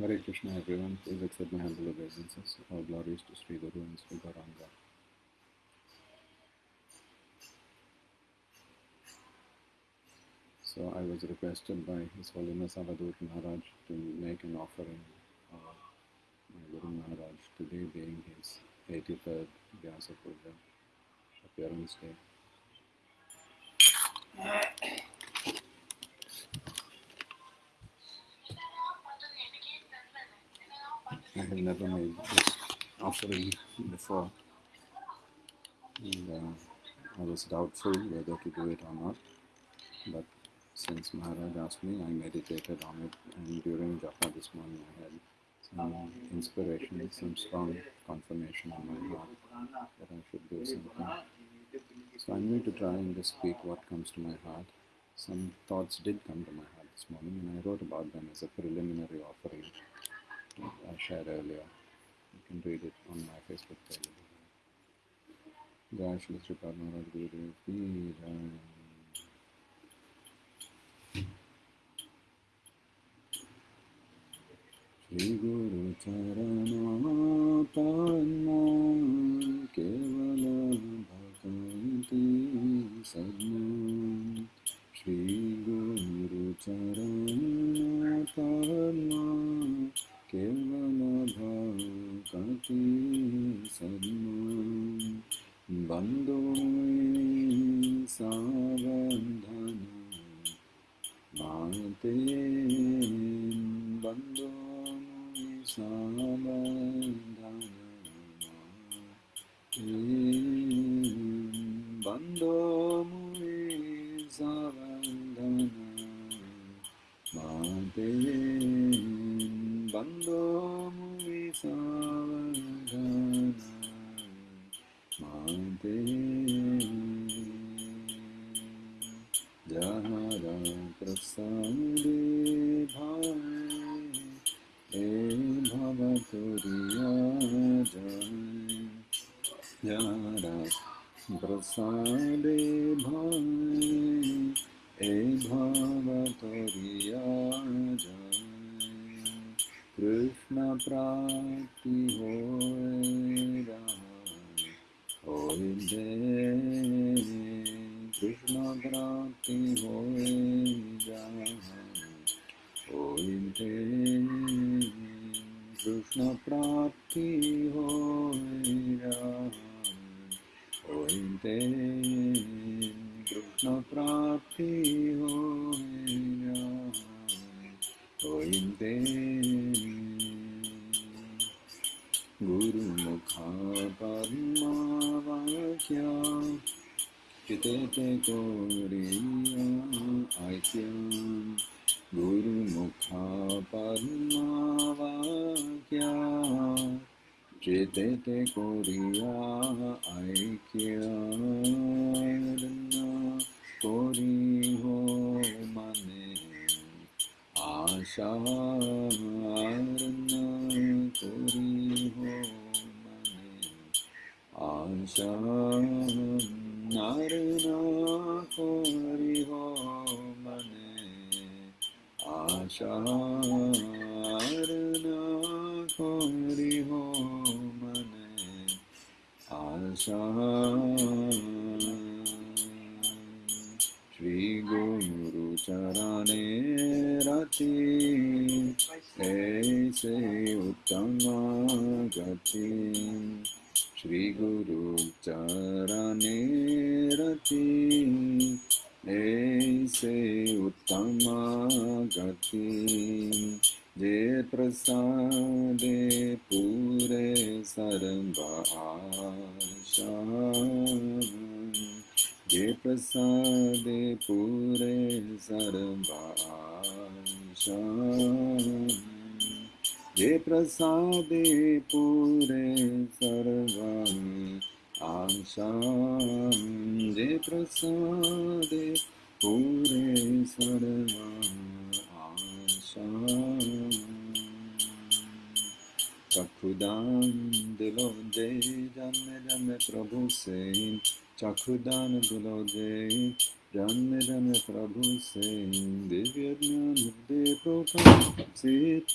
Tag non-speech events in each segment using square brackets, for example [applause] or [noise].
Hare Krishna everyone, please accept my humble obeisances. All glories to Sri Guru and Sri Gauranga. So I was requested by His Holiness Avadhut Maharaj to make an offering of my Guru Maharaj, today being his 83rd Vyasa Puja appearance day. I have never made this offering before, and uh, I was doubtful whether to do it or not. But since Maharaj asked me, I meditated on it, and during japa this morning, I had some inspiration, some strong confirmation in my heart that I should do something. So I'm going to try and just speak what comes to my heart. Some thoughts did come to my heart this morning, and I wrote about them as a preliminary offering I shared earlier. You can read it on my Facebook page. Jai Shri Sri Padmanabh Guru Ki Jai Shri Guru Charanamah पूरे सर्व आशा जे प्रसादे। पूरे सर्व आशा चखुदान दिलो दे जन्म जन्म प्रभु से चखुदान दिलो दे जन्म जन्म प्रभु से दिव्य ज्ञान हृदय प्रकाशित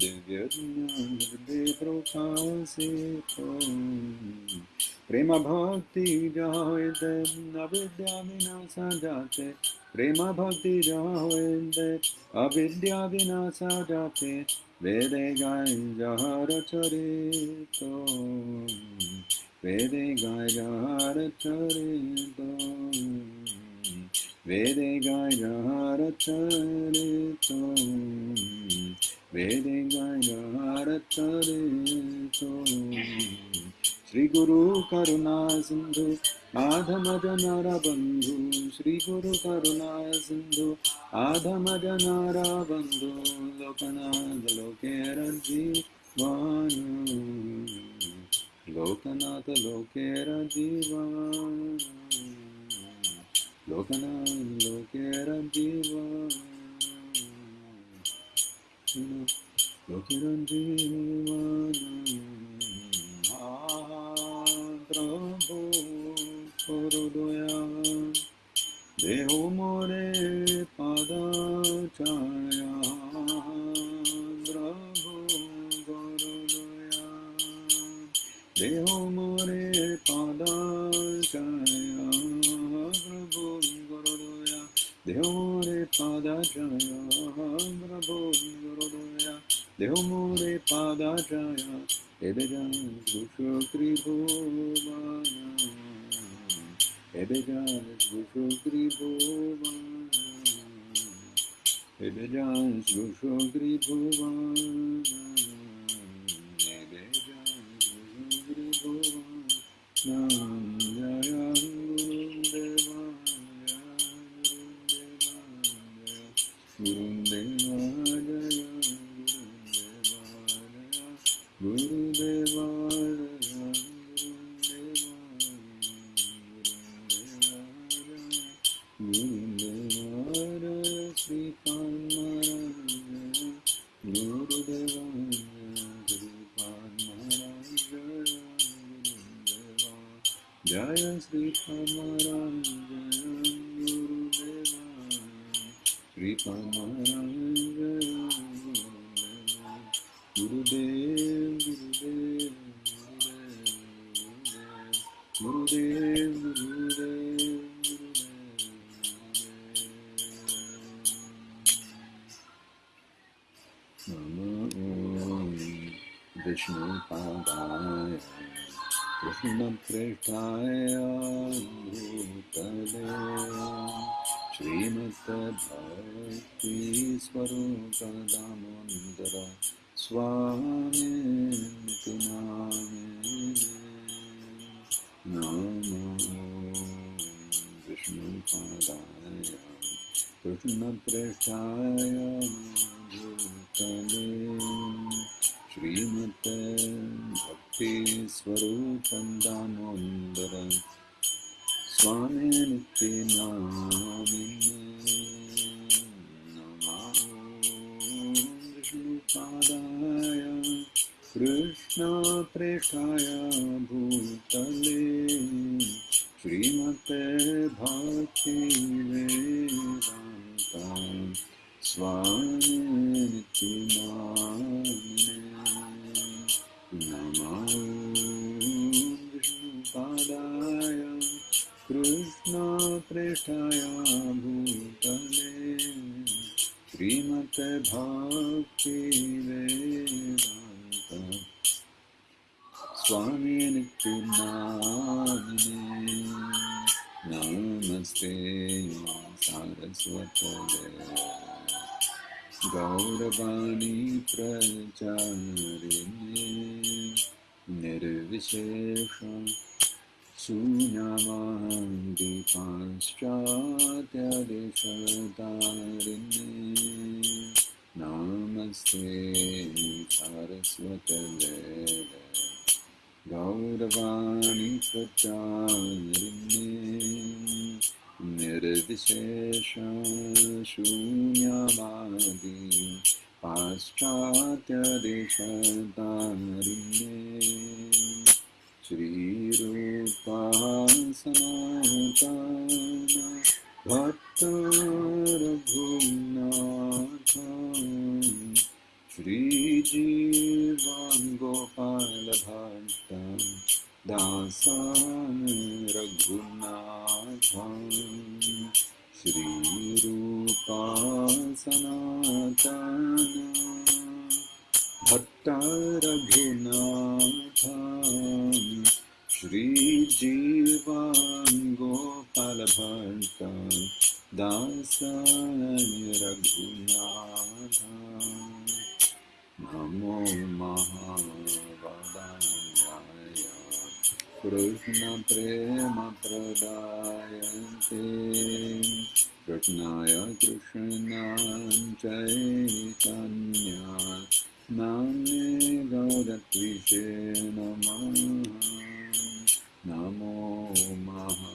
दिव्य ज्ञान हृदय प्रकाशित प्रेम भक्ति जायत अविद्या विनाशा जाते प्रेम भक्ति जायत अविद्या विनाशा जाते वेदे गाय जहर चरित వేదే గాయగార చరితో. వేదే గాయగార చరితో. వేదే గాయగార శ్రీ గురు కరుణా సింధు ఆధమజనర బంధు శ్రీ గురు కరుణా సింధు ఆధమజనర బంధు లోకనాథ లోకేర జీవాను लोकनाथ लोकेर जीवा लोकनाथ लोकेर जीवा लोकेर जीवा प्रभु देहो मोरे पादा छाया देहो मोरे पादार्काया प्रभो गुरुदोया देहो मोरे पादार्काया प्रभो गुरुदोया देहो मोरे पादार्काया एबेगा गुशो त्रिभुवना एबेगा गुशो त्रिभुवना एबेगा गुशो त्रिभुवना क्यों विष्णुपादाय कृष्णप्रेष्ठाय भूतले श्रीमद्भक्तिस्वरूपदामोदर स्वामिति नामिने नमो विष्णुपादाय कृष्णप्रेष्ठाय भूतले श्रीमते भक्तिस्वरूपं दामोदर स्वामी नित्यनामिने नमो विष्णुपादाय कृष्णप्रेष्ठाय भूतले। श्रीमते भक्तिवेदान्ता स्वामी नित्यनामिने नमो विष्णुपादाय कृष्णप्रेष्ठाय भूतले श्रीमते भक्तिवेदान्ता स्वामी नित्यनामिने नमस्ते गौरवाणी प्रचारिणे निर्विशेष शून्यमादिपाश्चात्यदिशतारिणे नमस्ते सारस्वतदेव गौरवाणी प्रचारिणे। तद्विशेषशून्यमादि पाश्चात्यदेशतारिण्ये श्रीरूपः समाहताना भक्ता रघुनाथ श्रीजीवाङ्गोपालभट्टा दासान् रघुनाथ श्रीरूपा सनातना। भट्ट रघुनाथ श्रीजीवान् गोपालभट्ट दासाय रघुनाथ नमो महावदाय कृष्णप्रेमप्रदायते कृष्णाय कृष्णां चैतन्या नाम्ने गौरत्विषे नमः। नमो महावदान्याय।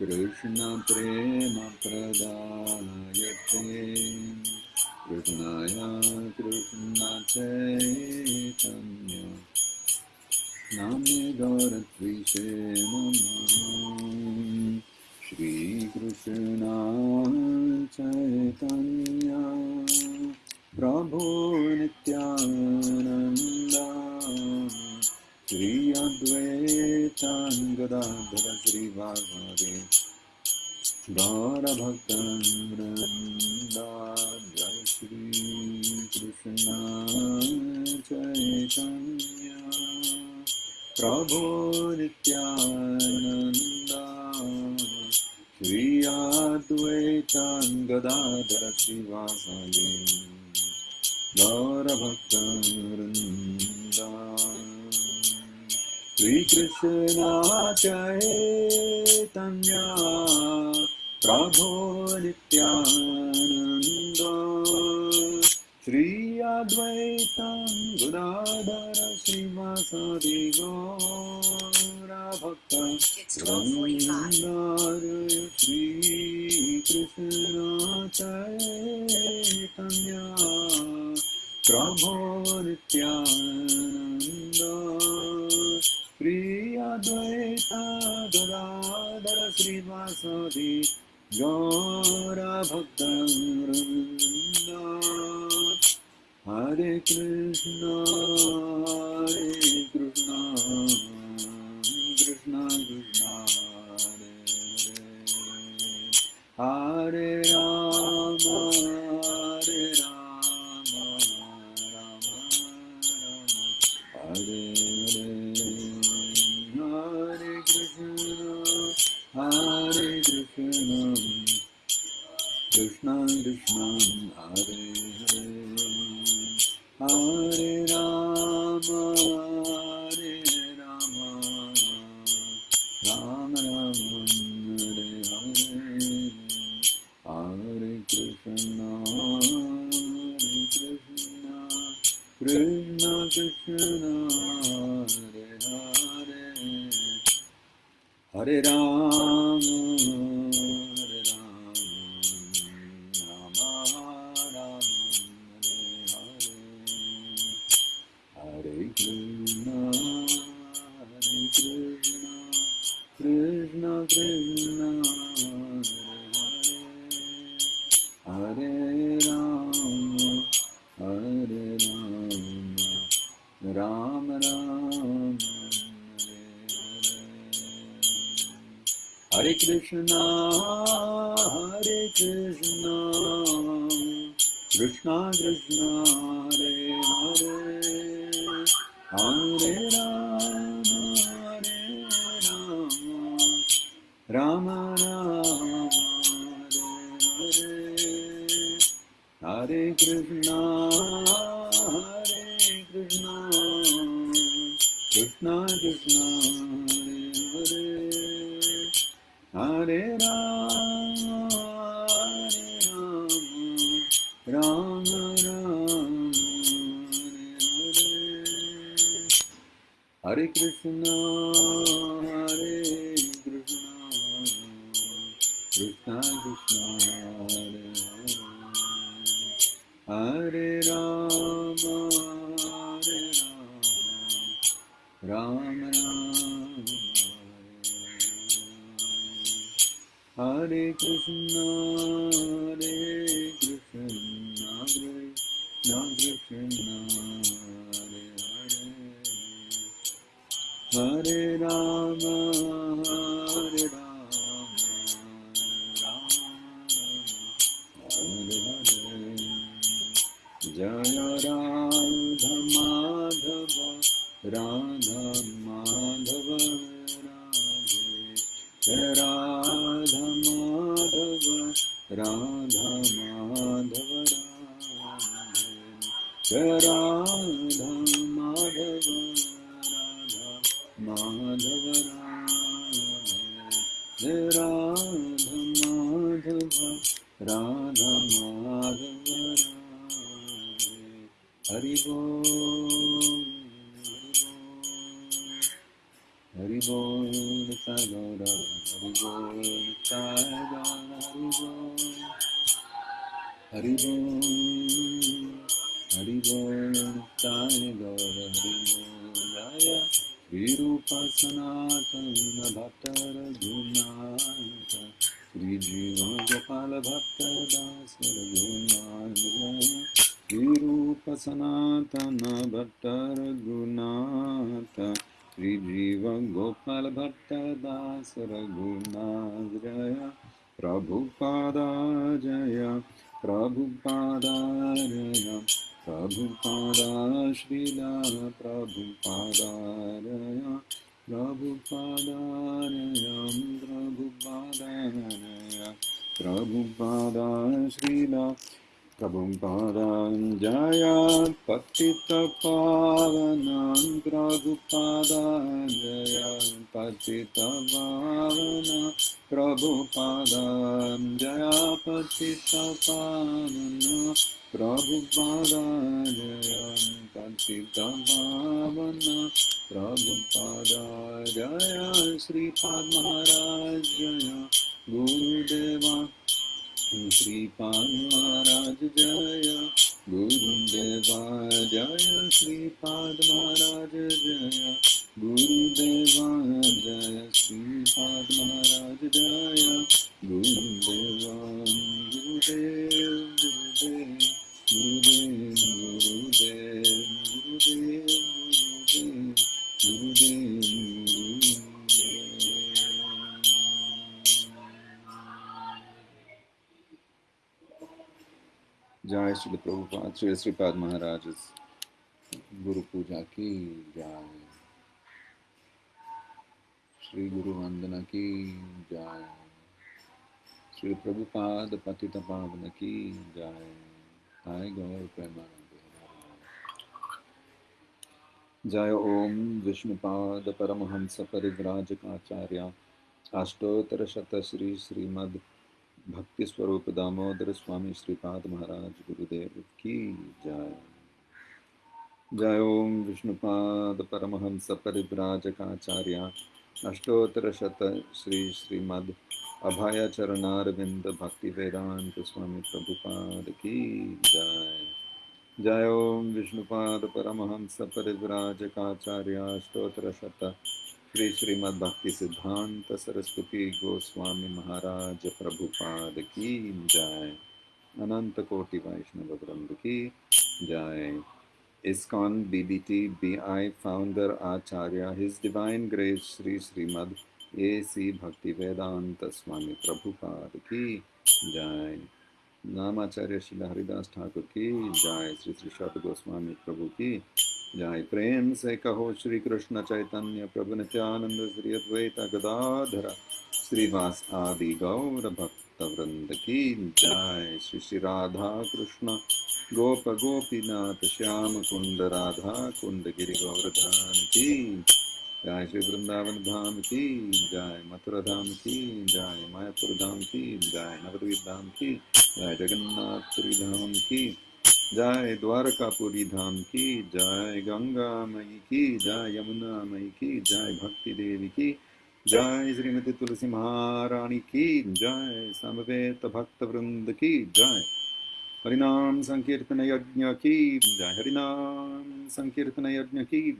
कृष्णप्रेमप्रदायते। कृष्णाय कृष्णचैतन्य भारद्विषे नमः श्रीकृष्णा चैतन्या प्रभो नित्यानन्दा। श्री अद्वैताङ्गदाधर श्रीभागवे गौरभक्तन्द्र गौरभक्तवृन्दा श्रीकृष्णचैतन्या प्रभो नित्यानन्द श्री अद्वैतं गुदाधर श्रीवासदि गौरभक्तवृन्दार श्री चैतन्य प्रभो नित्यानन्द प्रियद्वैता गदाधर श्रीवासदि गौरभक्तवृन्द हरे कृष्ण हरे Krishna Krishna Krishna No, is no. Hari बोल हरि बोल ताय गौर हरि विरूप सनातन भक्त रघुनाथ श्री जीव गोपाल भक्त दास रघुनाथ विरूप सनातन भक्त रघुनाथ श्रीजीव गोपाल भट्टदास रघुनाथ जय प्रभुपादा जय प्रभुपादा जय प्रभुपादा श्रीला प्रभुपादा जय प्रभुपादा जय प्रभुपादा जय Prabhupada Srila Jaya Prabhupada Jaya Prabhupada Jaya Prabhupada Srila Prabhupada Jaya Patita Pavana Prabhupada Jaya Shripad महाराज जय। गुरुदेवा जय श्रीपाद महाराज जय। गुरुदेवा जय श्रीपाद महाराज जय। गुरुदेवा गुरुदेव गुरुदेव गुरुदेव गुरु श्री प्रभुपाद श्री श्रीपाद महाराज गुरु पूजा की जय श्री गुरु वंदना की जय श्री प्रभुपाद पतित पावन की जय हाय गौर प्रेमानंद जय ओम विष्णुपाद परमहंस परिव्राजकाचार्य अष्टोत्तरशतश्री श्रीमद् भक्ति स्वरूप दामोदर स्वामी श्रीपाद महाराज गुरुदेव की जय। जय ओम विष्णुपाद परमहंस परिव्राजकाचार्य अष्टोत्तर शत श्री श्रीमद अभय चरणारविंद भक्ति वेदांत स्वामी प्रभुपाद की जय। जय ओम विष्णुपाद परमहंस परिव्राजकाचार्य अष्टोत्तर शत श्री श्रीमद भक्ति सिद्धांत सरस्वती गोस्वामी महाराज प्रभुपाद की जय। अनंत कोटि वैष्णव वृंद की जय। ISKCON BBT founder Acharya Acharya His Divine Shri Sri Srimad A.C. Bhakti Vedanta Swami Prabhupada की जय। नामाचार्य श्री हरिदास ठाकुर की जय। श्री श्री गोस्वामी प्रभु की जय प्रेम से कहो श्री कृष्ण चैतन्य प्रभु नित्यानंद श्री अद्वैत गदाधर, श्रीवास आदि गौर भक्त वृंद की जय। श्री श्री राधा कृष्ण, गोप गोपीनाथ, श्याम कुंड, राधा कुंड, गिरि गोवर्धन की जय। श्री वृंदावन धाम की जय, मथुरा धाम की जय, मायापुर धाम की जय, नवद्वीप धाम की जय, जगन्नाथपुरी धाम की जय द्वारकापुरी धाम की जय गंगा मई की जय यमुना मई की जय भक्ति देवी की जय श्रीमती तुलसी महारानी की जय समवेत भक्त वृंद की जय हरिनाम संकीर्तन यज्ञ की जय हरिनाम संकीर्तन यज्ञ की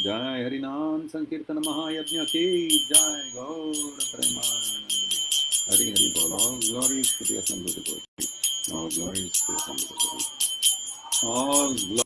जय हरिनाम संकीर्तन महायज्ञ की जय गौर प्रेमानंद। हरि हरि बोल। devotee all glories to the assembled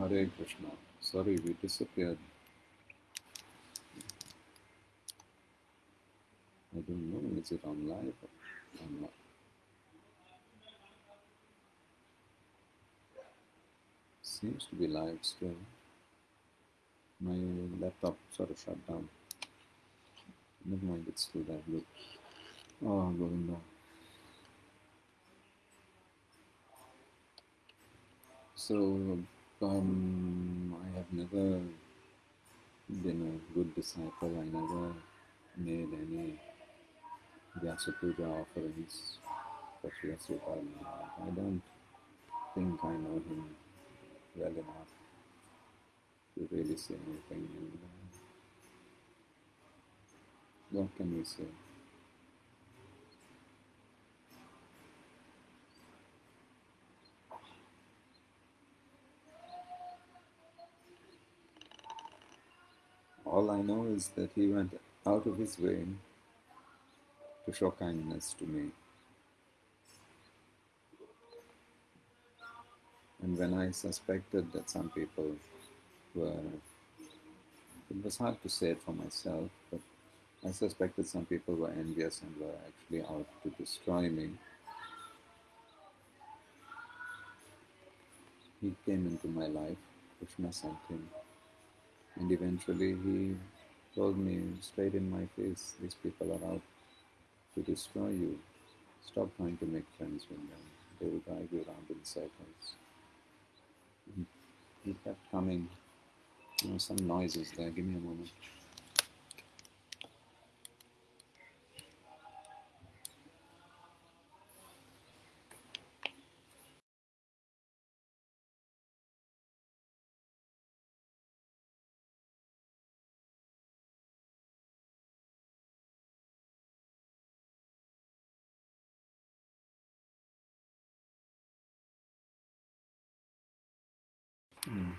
Hare Krishna. Sorry we disappeared. I don't know is it on live or not seems to be live still. My laptop sort of shut down. Never mind it's still there look. Oh Govinda. So, um, I have never been a good disciple. I never made any Vyasa Puja offerings for Sri. I don't think I know him well enough to really say anything. Uh, what can we say? All I know is that he went out of his way to show kindness to me. And when I suspected that some people were, it was hard to say it for myself, but I suspected some people were envious and were actually out to destroy me. He came into my life, Krishna sent him, eventually he told me straight in my face, these people are out to destroy you. Stop trying to make friends with them. They will drive you around in circles. He- kept coming. You know, some noises there. Give me a moment.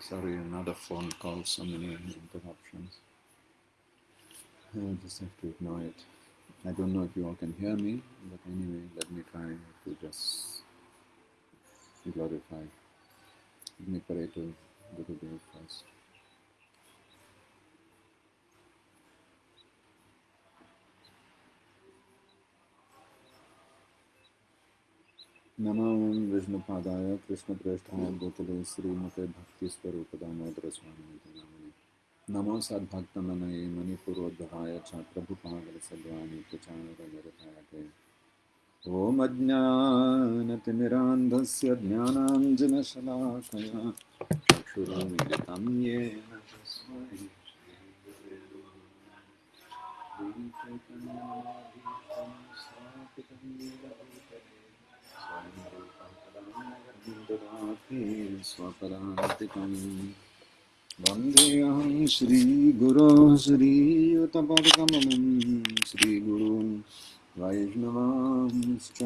Sorry, another phone call. So many interruptions. I just have to ignore it. I don't know if you all can hear me, but anyway, let me try to just glorify. Let me pray to Gurudev first. नमोम Vishnu पादाय कृष्ण प्रेष्ठाय कृष्णप्रेष्ठाय श्रीमते भक्ति स्वरूप दामोदर भक्तिस्वरूपदामोदरस्वामी नमो सद्भक्तमनये मणिपुरोद्भवाय छात्रभुपागलसल्वानि प्रचारगरतायते ॐ अज्ञानतिमिरान्धस्य ज्ञानाञ्जनशलाकया। क्षुरामिलितं येन स्थापितं स्वापरान्तिकं स्वपरान्तिकं वन्देऽहं श्रीगुरोः श्रीयुतपरतमनं श्रीगुरुं वैष्णवांश्च।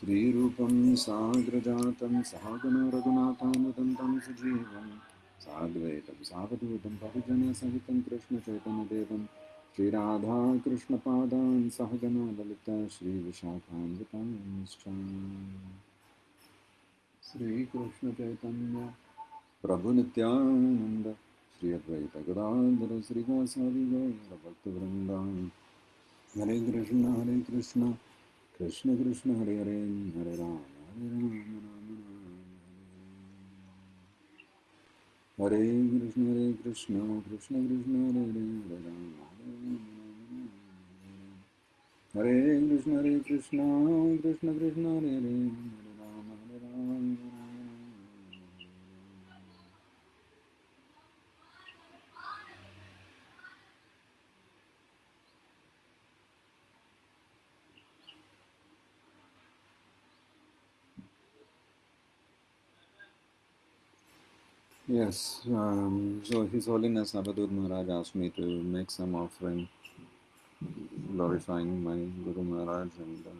श्रीरूपं साग्रजातं सहागुणरघुनाथानुदन्तं सजीवं साद्वैतं सावधूतं परिजनसहितं कृष्णचैतन्यदेवं, श्रीराधाकृष्णपादान् सहजना ललिता श्रीविशाखान्वितांश्च श्रीकृष्ण चैतन्य प्रभु नित्यानंद श्री अद्वैत गदाधर श्री गौर भक्त वृंदावन हरे कृष्ण हरे कृष्ण कृष्ण कृष्ण, हरे हरे हरे राम हरे राम राम राम हरे कृष्ण हरे कृष्ण कृष्ण कृष्ण, हरे हरे हरे राम हरे राम। हरे कृष्ण हरे Krishna Krishna Krishna, Hare Hare Hare Yes, um, so His Holiness Avadhut Maharaj asked me to make some offering glorifying my Guru Maharaj, and uh,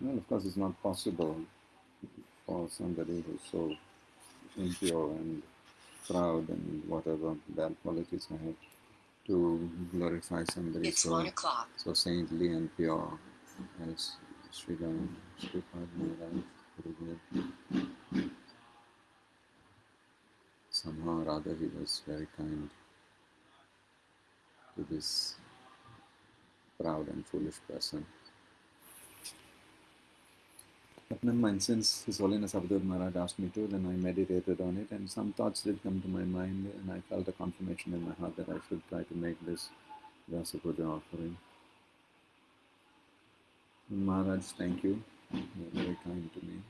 well, of course, it's not possible for somebody who's so impure and proud and whatever bad qualities I have to glorify somebody It's so, so saintly and pure as Srila Sripad Maharaj Gurudev. Somehow or other, he was very kind to this proud and foolish person. But never mind, since His Holiness Avadhut Maharaj asked me to, then I meditated on it, and some thoughts did come to my mind, and I felt a confirmation in my heart that I should try to make this Vyasa Puja offering. Maharaj, thank you. You're very kind to me.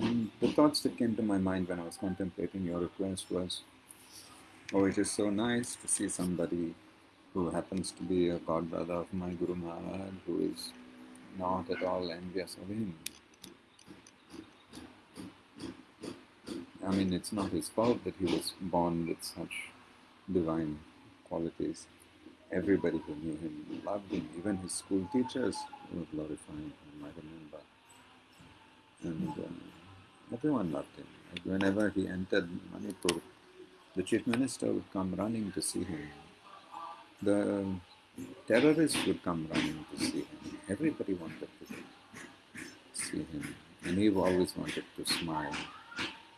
And the thoughts that came to my mind when I was contemplating your request was, oh, it is so nice to see somebody who happens to be a god brother of my Guru Maharaj, who is not at all envious of him. I mean, it's not his fault that he was born with such divine qualities. Everybody who knew him loved him. Even his school teachers were glorifying him, I remember. And uh, everyone loved him. Like whenever he entered Manipur, the chief minister would come running to see him. The terrorists would come running to see him. Everybody wanted to see him. And he always wanted to smile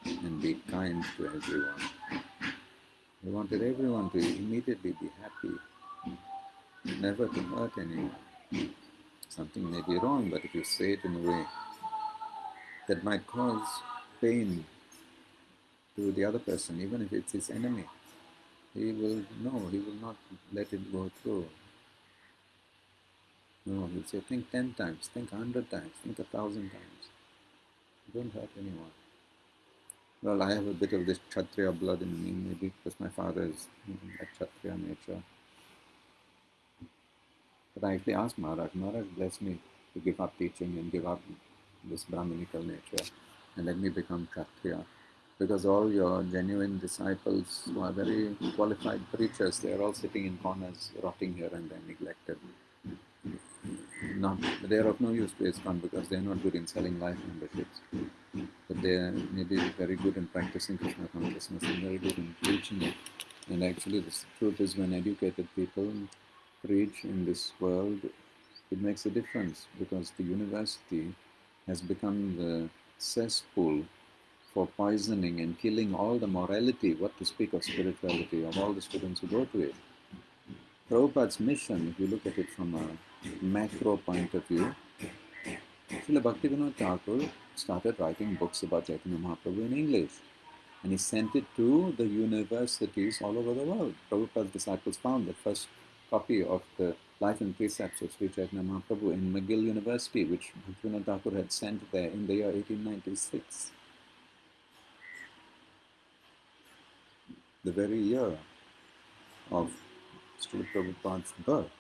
and be kind to everyone. He wanted everyone to immediately be happy, never to hurt anyone. Something may be wrong, but if you say it in a way that might cause pain to the other person, even if it's his enemy, he will no, he will not let it go through. No, he'll say, think ten times, think a hundred times, think a thousand times. Don't hurt anyone. Well, I have a bit of this Kshatriya blood in me, maybe because my father is a Kshatriya nature. But I actually asked Maharaj, Maharaj bless me to give up teaching and give up this Brahminical nature and let me become Kshatriya. Because all your genuine disciples who are very qualified preachers, they are all sitting in corners, rotting here and there, neglected. Not, they are of no use to ISKCON because they are not good in selling life memberships. But they are maybe very good in practicing Krishna consciousness and very good in preaching it. And actually, the truth is, when educated people preach in this world, it makes a difference because the university has become the cesspool for poisoning and killing all the morality, what to speak of spirituality, of all the students who go to it. Prabhupada's mission, if you look at it from a macro point of view, Srila Bhaktivinoda Thakur started writing books about Chaitanya Mahaprabhu in English. And he sent it to the universities all over the world. Prabhupada's disciples found the first copy of the Life and Precepts of Sri Chaitanya Mahaprabhu in McGill University, which Bhaktivinoda Thakur had sent there in the year 1896. The very year of Srila Prabhupada's birth.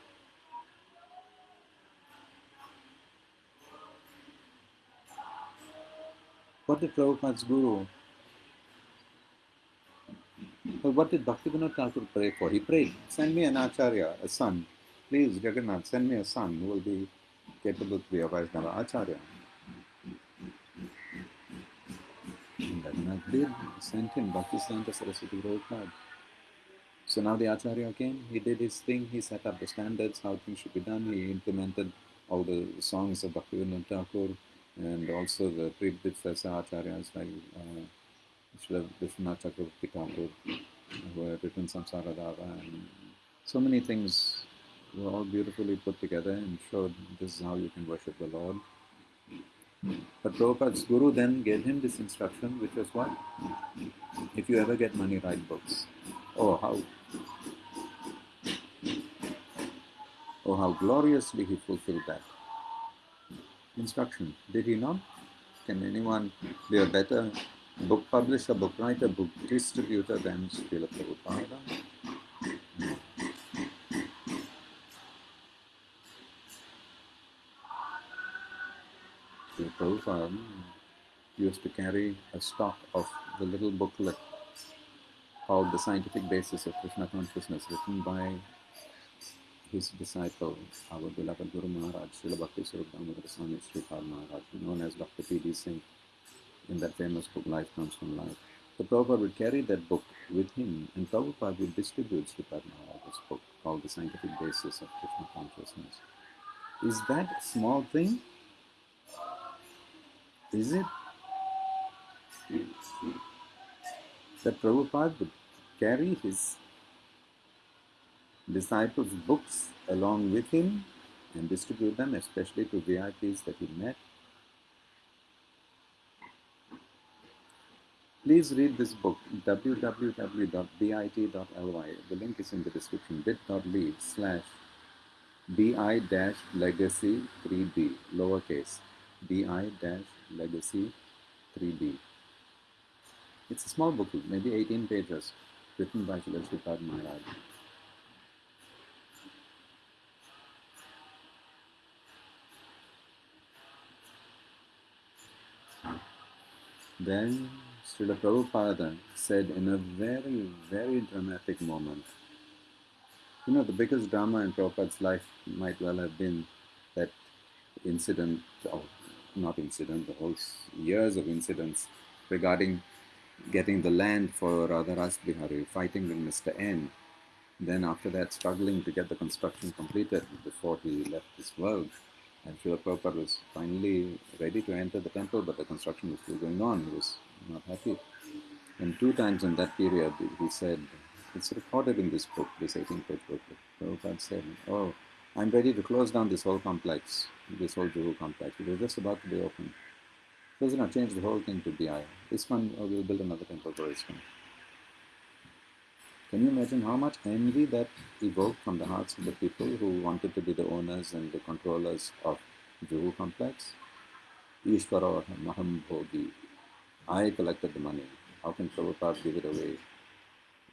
What did Prabhupada's guru? What did Bhaktivinoda Thakur pray for? He prayed, send me an acharya, a son. Please, Jagannath, send me a son who will be capable to be a Vaishnava acharya. Jagannath did, sent him Bhaktisiddhanta Saraswati Prabhupada. So now the acharya came, he did his thing, he set up the standards, how things should be done, he implemented all the songs of Bhaktivinoda Thakur and also the predecessor acharyas like uh, Srila Vishwanath Thakur, who had written Samsara Dava, and so many things were all beautifully put together and showed this is how you can worship the Lord. But Prabhupada's guru then gave him this instruction, which was what? If you ever get money, write books. Oh, how Oh, how gloriously he fulfilled that instruction. Did he not? Can anyone be a better book publisher, book writer, book distributor than Srila Prabhupada? Srila hmm. Prabhupada hmm, used to carry a stock of the little booklet called The Scientific Basis of Krishna Consciousness, written by his disciple, our beloved Guru Maharaj, Srila Bhakti Swarup Damodar Swami Sripad Maharaj, known as Dr. P.D. Singh, in that famous book, Life Comes from Life. So Prabhupada would carry that book with him, and Prabhupada would distribute Sripad Maharaj's book called The Scientific Basis of Krishna Consciousness. Is that a small thing? Is it? That Prabhupada would carry his disciples' books along with him and distribute them, especially to VIPs that he met. Please read this book, www.bit.ly. The link is in the description, bit.ly slash bi-legacy 3b, lowercase, bi-legacy 3b. It's a small book, maybe 18 pages, written by Srila Maharaj. Then Srila Prabhupada said in a very, very dramatic moment, you know, the biggest drama in Prabhupada's life might well have been that incident, or not incident, the whole years of incidents regarding getting the land for Radha Rasbihari, fighting with Mr. N. Then after that, struggling to get the construction completed before he left this world. And Srila Prabhupada was finally ready to enter the temple, but the construction was still going on. He was not happy. And two times in that period, he said, it's recorded in this book, this 18 page book. Prabhupada said, Oh, I'm ready to close down this whole complex, this whole Juhu complex. It was just about to be opened. So, you know, change the whole thing to BI. This one, oh, we'll build another temple for ISKCON. Can you imagine how much envy that evoked from the hearts of the people who wanted to be the owners and the controllers of Juhu complex? Ishvara or Maham. I collected the money. How can Prabhupada give it away?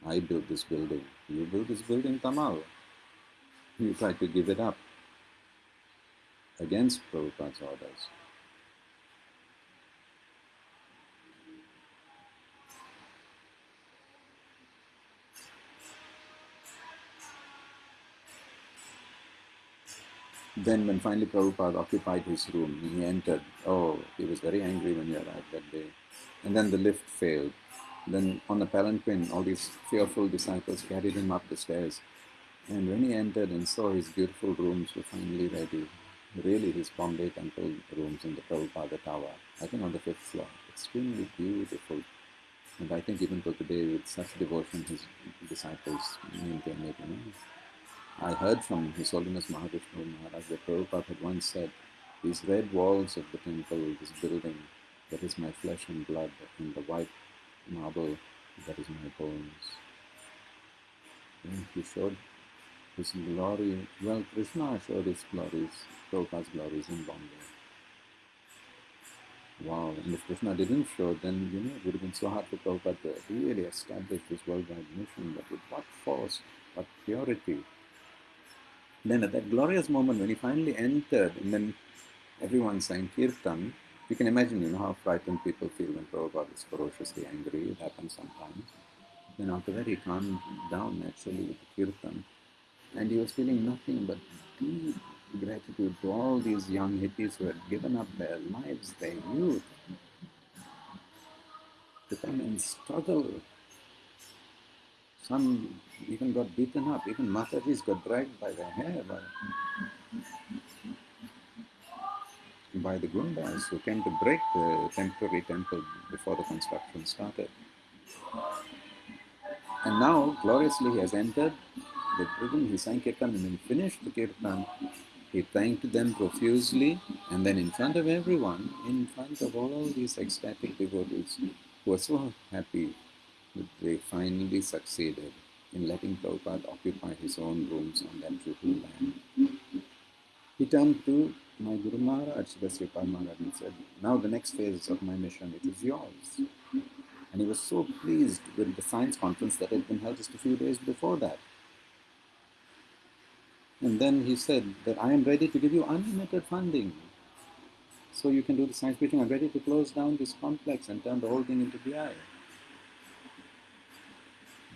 I built this building. You built this building, Tamal. You tried to give it up against Prabhupada's orders. Then, when finally Prabhupada occupied his room, he entered. Oh, he was very angry when he arrived that day. And then the lift failed. Then, on the palanquin, all these fearful disciples carried him up the stairs. And when he entered and saw his beautiful rooms were finally ready, really his Bombay temple rooms in the Prabhupada Tower, I think on the fifth floor, extremely beautiful. And I think even till today, with such devotion, his disciples maintain it. You know? I heard from His Holiness Mahavishnu Maharaj that Prabhupada had once said, These red walls of the temple, this building, that is my flesh and blood, and the white marble, that is my bones. And he showed his glory. Well, Krishna showed his glories, Prabhupada's glories in Bombay. Wow, and if Krishna didn't show, then you know it would have been so hard for Prabhupada to really establish this worldwide mission, but with what force, what purity, then at that glorious moment when he finally entered, and then everyone sang Kirtan, you can imagine, you know, how frightened people feel when Prabhupada is ferociously angry. It happens sometimes. Then after that, he calmed down naturally with the Kirtan. And he was feeling nothing but deep gratitude to all these young hippies who had given up their lives, their youth, to come and struggle some even got beaten up. Even Matajis got dragged by the hair by, by the Gundas who came to break the temporary temple before the construction started. And now, gloriously, he has entered the prison, he sang Kirtan and then finished the Kirtan. He thanked them profusely And then in front of everyone, in front of all these ecstatic devotees who were so happy that they finally succeeded in letting Prabhupada occupy his own rooms on that Juhu land. He turned to my Guru Maharaj, Sripad Maharaj, and said, Now the next phase of my mission, it is yours. And he was so pleased with the science conference that had been held just a few days before that. And then he said that I am ready to give you unlimited funding. So you can do the science preaching. I'm ready to close down this complex and turn the whole thing into BI.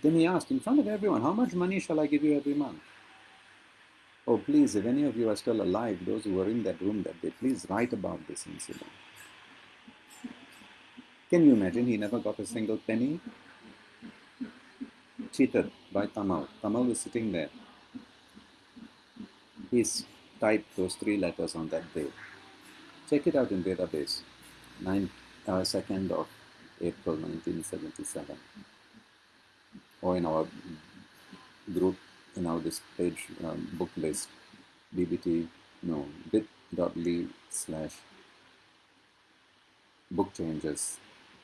Then he asked, in front of everyone, how much money shall I give you every month? Oh, please, if any of you are still alive, those who were in that room that day, please write about this incident. Can you imagine? He never got a single penny. Cheated by Tamal. Tamal was sitting there. He's typed those three letters on that day. Check it out in database. 9, uh, 2nd of April 1977. Or in our group, in our this page um, book list, bbt, no, bit.ly slash book changes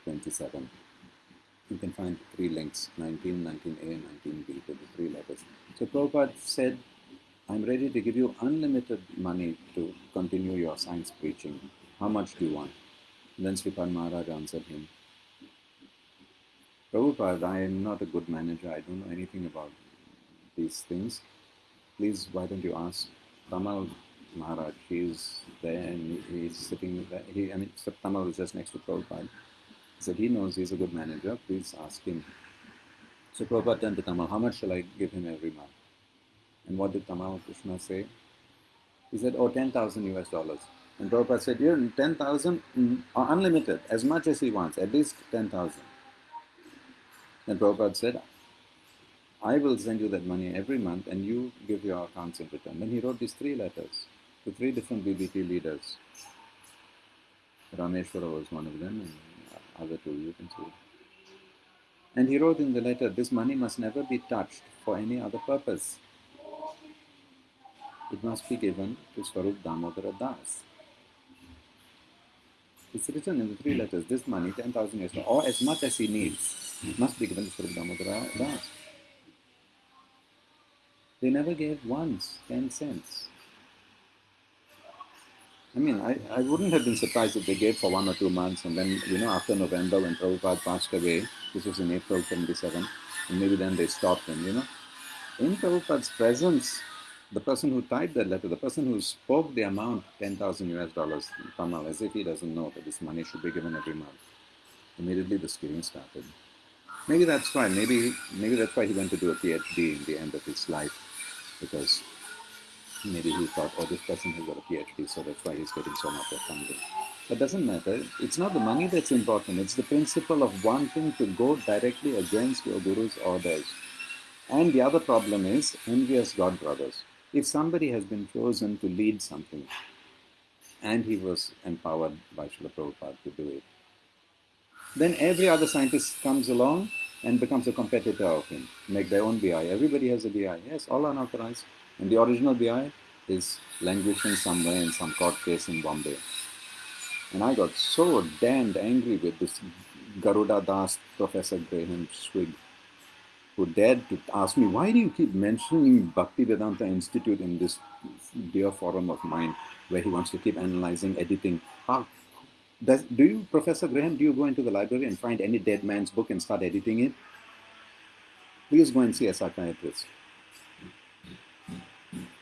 27. You can find three links 19, 19a, 19b to the three letters. So Prabhupada said, I'm ready to give you unlimited money to continue your science preaching. How much do you want? And then Sripad Maharaj answered him, Prabhupada, I am not a good manager. I don't know anything about these things. Please, why don't you ask Tamal Maharaj? He's there and he's sitting there. He, I mean, Tamal is just next to Prabhupada. He said, he knows he's a good manager. Please ask him. So Prabhupada turned to Tamal, how much shall I give him every month? And what did Tamal Krishna say? He said, oh, 10,000 US dollars. And Prabhupada said, you're 10,000 mm, unlimited, as much as he wants, at least 10,000. And Prabhupada said, I will send you that money every month and you give your accounts in return. Then he wrote these three letters to three different BBT leaders. Rameshwara was one of them, and other two you can see. And he wrote in the letter, this money must never be touched for any other purpose. It must be given to Swarup Damodara Das. It's written in the three letters, this money, 10,000 years, or as much as he needs, must be given to Swarup Damodara Das. They never gave once 10 cents. I mean, I, I wouldn't have been surprised if they gave for one or two months and then, you know, after November when Prabhupada passed away, this was in April 77, and maybe then they stopped and, you know. In Prabhupada's presence, the person who typed that letter, the person who spoke the amount, 10,000 US dollars, Tamal, as if he doesn't know that this money should be given every month. Immediately the screaming started. Maybe that's why, maybe, maybe that's why he went to do a PhD in the end of his life, because maybe he thought, oh, this person has got a PhD, so that's why he's getting so much of funding. But doesn't matter. It's not the money that's important. It's the principle of wanting to go directly against your guru's orders. And the other problem is envious God brothers. If somebody has been chosen to lead something, and he was empowered by Srila Prabhupada to do it, then every other scientist comes along and becomes a competitor of him, make their own BI. Everybody has a BI. Yes, all unauthorized. And the original BI is languishing somewhere in some court case in Bombay. And I got so damned angry with this Garuda Das, Professor Graham Schweig, who dared to ask me, why do you keep mentioning Bhaktivedanta Institute in this dear forum of mine where he wants to keep analyzing, editing? How, does, do you, Professor Graham, do you go into the library and find any dead man's book and start editing it? Please go and see a psychiatrist.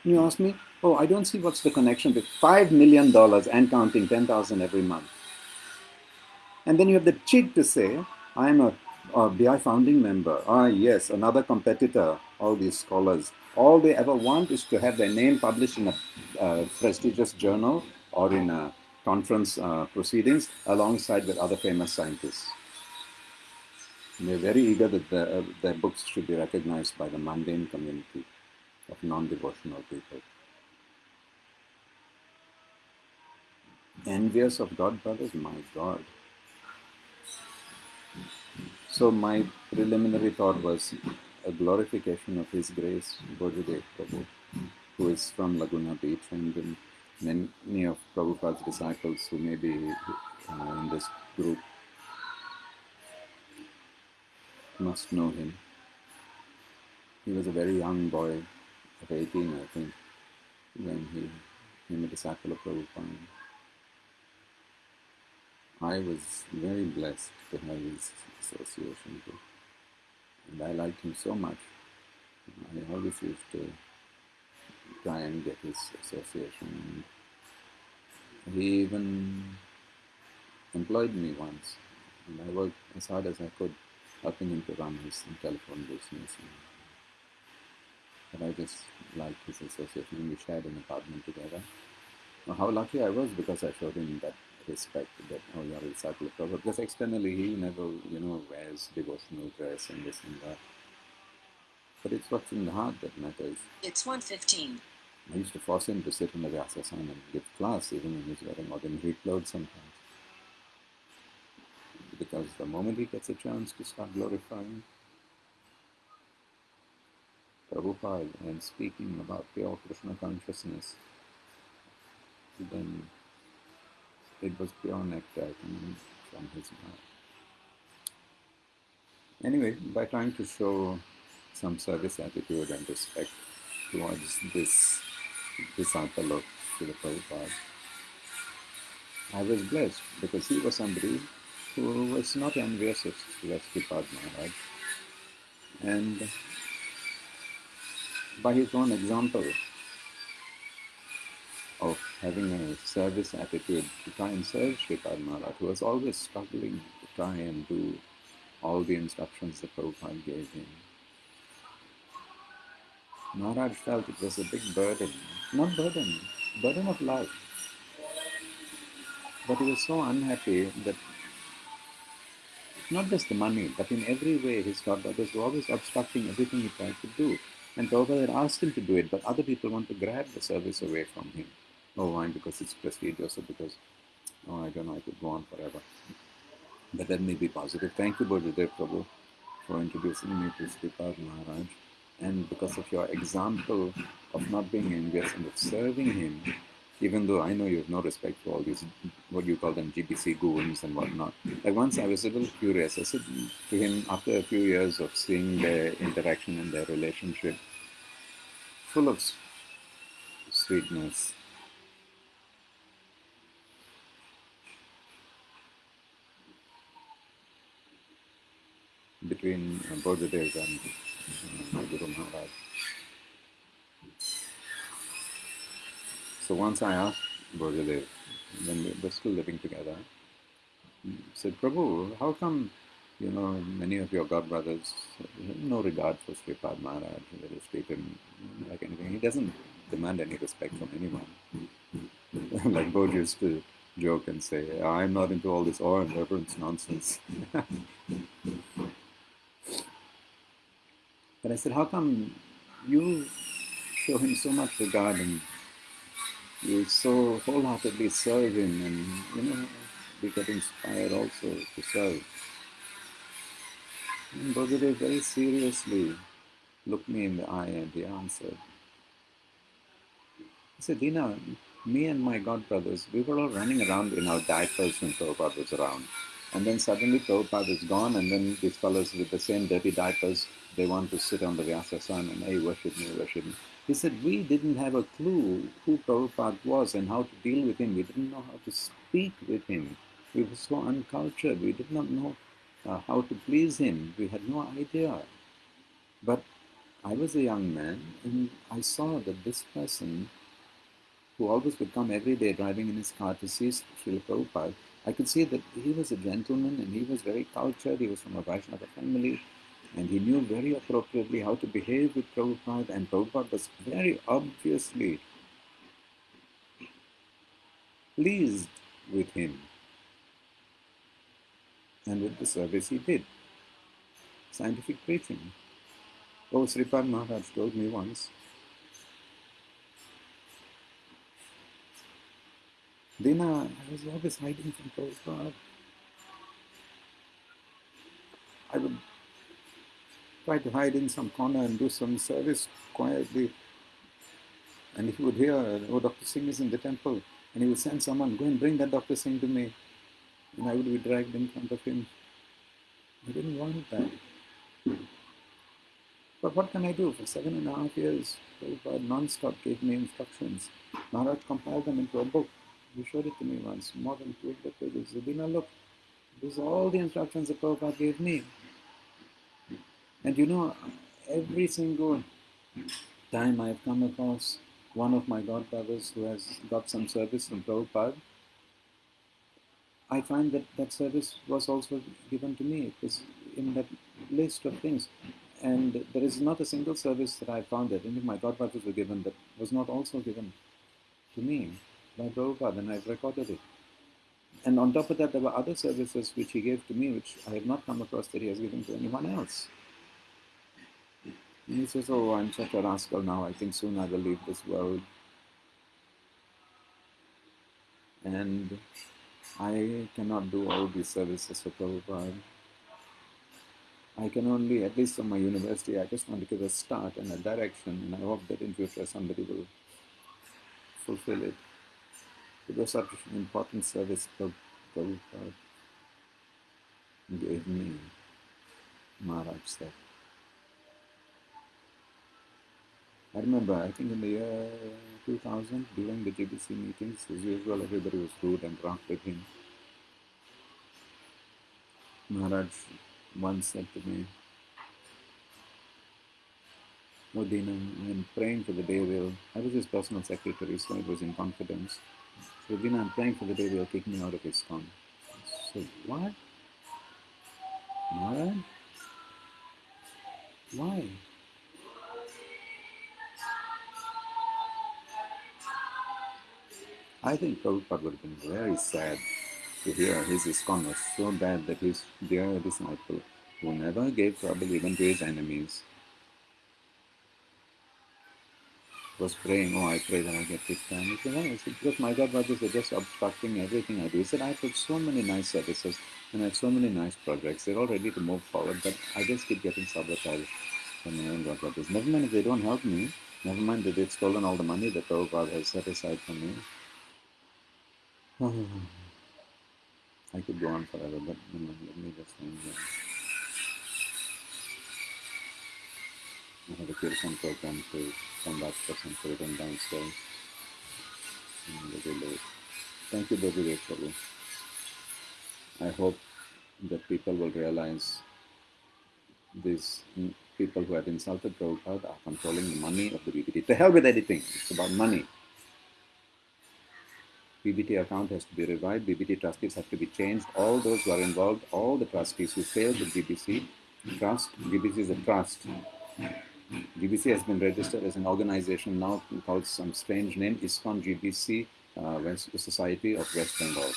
You ask me, oh, I don't see what's the connection with $5 million and counting 10,000 every month. And then you have the cheek to say, I'm a, a BI founding member. Ah, yes, another competitor, all these scholars. All they ever want is to have their name published in a uh, prestigious journal or in a conference uh, proceedings alongside with other famous scientists. And they're very eager that the, uh, their books should be recognized by the mundane community of non-devotional people. Envious of God, brothers? My God. So my preliminary thought was a glorification of His grace, Bojadev Prabhu, who is from Laguna Beach and many of Prabhupada's disciples who may be uh, in this group must know him. He was a very young boy of 18, I think, when he became a disciple of Prabhupada. I was very blessed to have his association too. And I liked him so much. I always used to try and get his association. And He even employed me once, and I worked as hard as I could, helping him to run his telephone business. But I just liked his association. We shared an apartment together. Now, how lucky I was because I showed him that respect that oh you are a disciple of Prabhupada. Because externally he never, you know, wears devotional dress and this and that. But it's what's in the heart that matters. It's 115. I used to force him to sit in the Vyasasana and give class even when he's wearing ordinary clothes sometimes. Because the moment he gets a chance to start glorifying Prabhupada and speaking about pure Krishna consciousness, then it was pure nectar coming from his mouth. Anyway, by trying to show some service attitude and respect towards this disciple of Srila Prabhupada, I was blessed because he was somebody who was not envious of Srila Sripad Maharaj. And by his own example of having a service attitude to try and serve Sripad Maharaj, who was always struggling to try and do all the instructions that Prabhupada gave him. Maharaj felt it was a big burden, not burden, burden of love. But he was so unhappy that not just the money, but in every way his godbrothers were always obstructing everything he tried to do. And Prabhupada had asked him to do it, but other people want to grab the service away from him. Oh, why? Because it's prestigious or because, oh, I don't know, I could go on forever. But let me be positive. Thank you, Bodhidev Prabhu, for introducing me to Sripad Maharaj. And because of your example of not being envious and of serving him, even though I know you have no respect for all these, what you call them, GBC goons and whatnot. Like once I was a little curious. I said to him, after a few years of seeing their interaction and their relationship, full of sweetness, between uh, Bodhidev and uh, Guru Maharaj. So once I asked Bodhidev, when we were still living together, said, Prabhu, how come, you know, many of your god brothers no regard for Sripad Maharaj, they just him like anything. He doesn't demand any respect from anyone. [laughs] like Bodhi used to joke and say, I'm not into all this awe and reverence nonsense. [laughs] But I said, how come you show him so much regard and you so wholeheartedly serve him and, you know, we get inspired also to serve. And Bodhidev very seriously looked me in the eye and he answered. He said, Dina, me and my god brothers, we were all running around in our diapers when Prabhupada was around. And then suddenly Prabhupada is gone, and then these fellows with the same dirty diapers, they want to sit on the Vyasasana and, hey, worship me, worship me. He said, we didn't have a clue who Prabhupada was and how to deal with him. We didn't know how to speak with him. We were so uncultured. We did not know uh, how to please him. We had no idea. But I was a young man, and I saw that this person, who always would come every day driving in his car to see Srila Prabhupada, I could see that he was a gentleman and he was very cultured. He was from a Vaishnava family and he knew very appropriately how to behave with Prabhupada and Prabhupada was very obviously pleased with him and with the service he did. Scientific preaching. Oh, Sripad Maharaj told me once Dina, I was always hiding from Prabhupada. I would try to hide in some corner and do some service quietly. And he would hear, oh, Dr. Singh is in the temple, and he would send someone, go and bring that Dr. Singh to me. And I would be dragged in front of him. I didn't want that. But what can I do? For seven and a half years, Prabhupada non-stop gave me instructions. Maharaj compiled them into a book. He showed it to me once, more than 200 pages. Zabina, look, these are all the instructions that Prabhupada gave me. And you know, every single time I've come across one of my godbrothers who has got some service from Prabhupada, I find that that service was also given to me. It was in that list of things. And there is not a single service that I found that any of my godbrothers were given that was not also given to me by and I've recorded it. And on top of that, there were other services which he gave to me, which I have not come across that he has given to anyone else. And he says, Oh, I'm such a rascal now, I think soon I will leave this world. And I cannot do all these services for Prabhupada. I can only, at least from my university, I just want to give a start and a direction, and I hope that in future somebody will fulfill it. Such an important service Prabhupada gave me, Maharaj said. I remember, I think in the year 2000, during the GBC meetings, as usual, everybody was rude and rough with him. Maharaj once said to me, Oh I'm praying for the day they'll, I was his personal secretary, so it was in confidence. So I'm praying for the day they'll kick me out of his ISKCON. So what? Maharaj? Why? I think Prabhupada would have been very sad to hear his ISKCON was so bad that his dear disciple, who never gave trouble even to his enemies, was praying, oh, I pray that I get kicked down. He said, no, because my God brothers are just obstructing everything I do. He said, I've put so many nice services and I have so many nice projects. They're all ready to move forward, but I just keep getting sabotaged from my own God brothers. Never mind if they don't help me. Never mind that they've stolen all the money that god has set aside for me. [sighs] I could go on forever, but you know, let me just end here. I have a program downstairs. Thank you, Prabhu. I hope that people will realize these people who have insulted Prabhupada are controlling the money of the BBT. To hell with anything, it's about money. BBT account has to be revived, BBT trustees have to be changed. All those who are involved, all the trustees who failed the GBC, trust, GBC is a trust. GBC has been registered as an organization now called some strange name, ISKCON GBC, uh, West, Society of West Bengal.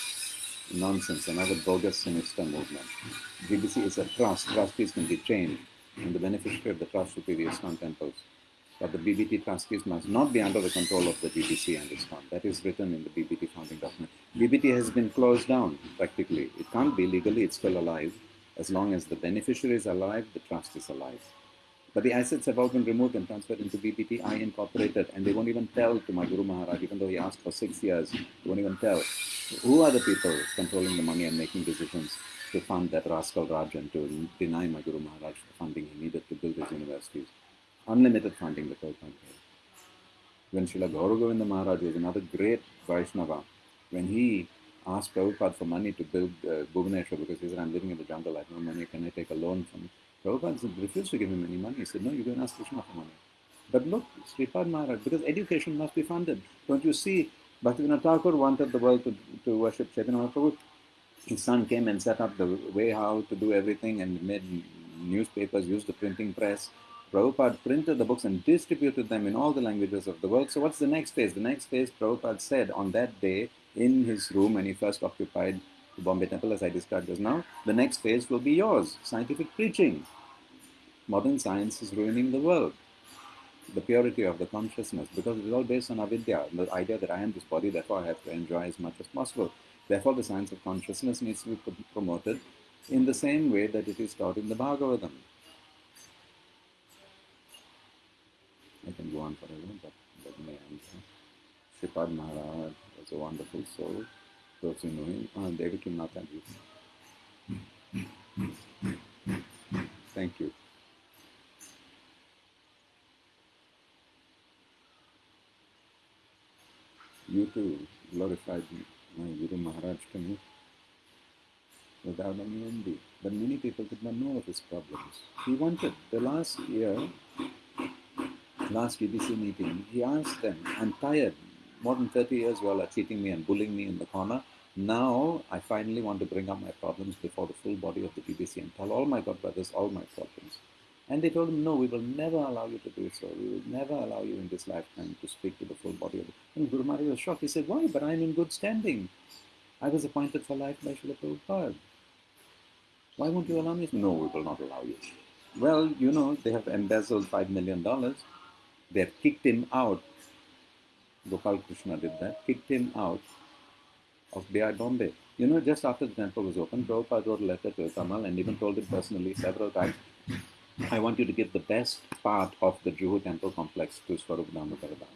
Nonsense, another bogus sinister movement. GBC is a trust, trustees can be changed, and the beneficiary of the trust will be the ISKCON temples. But the BBT trustees must not be under the control of the GBC and ISKCON. That is written in the BBT founding document. BBT has been closed down, practically. It can't be legally, it's still alive. As long as the beneficiary is alive, the trust is alive. But the assets have all been removed and transferred into BBT I Incorporated, and they won't even tell to my Guru Maharaj, even though he asked for six years, they won't even tell. Who are the people controlling the money and making decisions to fund that rascal Rajan to deny my Guru Maharaj the funding he needed to build his universities? Unlimited funding the Prabhupada gave. When Srila Gauragovinda Maharaj was another great Vaishnava, when he asked Prabhupada for money to build uh, Bhubaneswar because he said, I'm living in the jungle, I have no money, can I take a loan from Prabhupada refused to give him any money. He said, no, you can ask Krishna for money. But look, Sripad Maharaj, because education must be funded. Don't you see, Bhaktivinoda Thakur wanted the world to, to worship Chaitanya Mahaprabhu. His son came and set up the way how to do everything and made newspapers, used the printing press. Prabhupada printed the books and distributed them in all the languages of the world. So what's the next phase? The next phase, Prabhupada said on that day in his room when he first occupied the Bombay Temple, as I described just now, the next phase will be yours, scientific preaching. Modern science is ruining the world. The purity of the consciousness, because it is all based on avidya, the idea that I am this body, therefore I have to enjoy as much as possible. Therefore, the science of consciousness needs to be promoted in the same way that it is taught in the Bhagavatam. I can go on forever, but let me end. Sripad Maharaj was a wonderful soul. Him, uh, Devaki Mataji. Thank you. You too glorified my Guru Maharaj to me without any envy. But many people did not know of his problems. He wanted, the last year, last GBC meeting, he asked them, I'm tired. More than 30 years you all are cheating me and bullying me in the corner. Now I finally want to bring up my problems before the full body of the GBC and tell all my God brothers all my problems. And they told him, no, we will never allow you to do so. We will never allow you in this lifetime to speak to the full body of it. And Guru Maharaj was shocked. He said, why? But I'm in good standing. I was appointed for life by Srila Prabhupada. Why won't you allow me? No, we will not allow you. Well, you know, they have embezzled $5 million. They have kicked him out. Gopal Krishna did that, kicked him out of BI Bombay. You know, just after the temple was opened, Prabhupada wrote a letter to Tamal and even told him personally several times, I want you to give the best part of the Juhu temple complex to Swarup Damodar Das.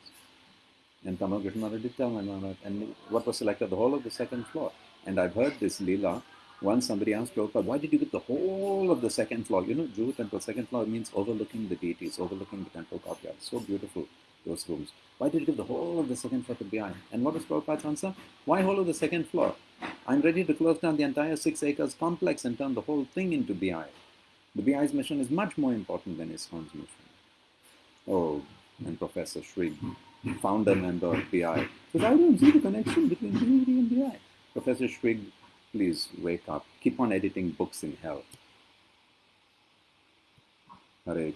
And Tamal Krishna did tell mother, and what was selected? The whole of the second floor. And I've heard this Leela. Once somebody asked Prabhupada, why did you get the whole of the second floor? You know, Juhu temple, second floor means overlooking the deities, overlooking the temple courtyard. So beautiful, those rooms. Why did you give the whole of the second floor to BI? And what was Prabhupada's answer? Why whole of the second floor? I'm ready to close down the entire six acres complex and turn the whole thing into BI. The BI's mission is much more important than ISKCON's mission. Oh, and Professor Schweig, founder member of BI, says, I don't see the connection between BBT and BI. Professor Schweig, please wake up. Keep on editing books in hell. Hare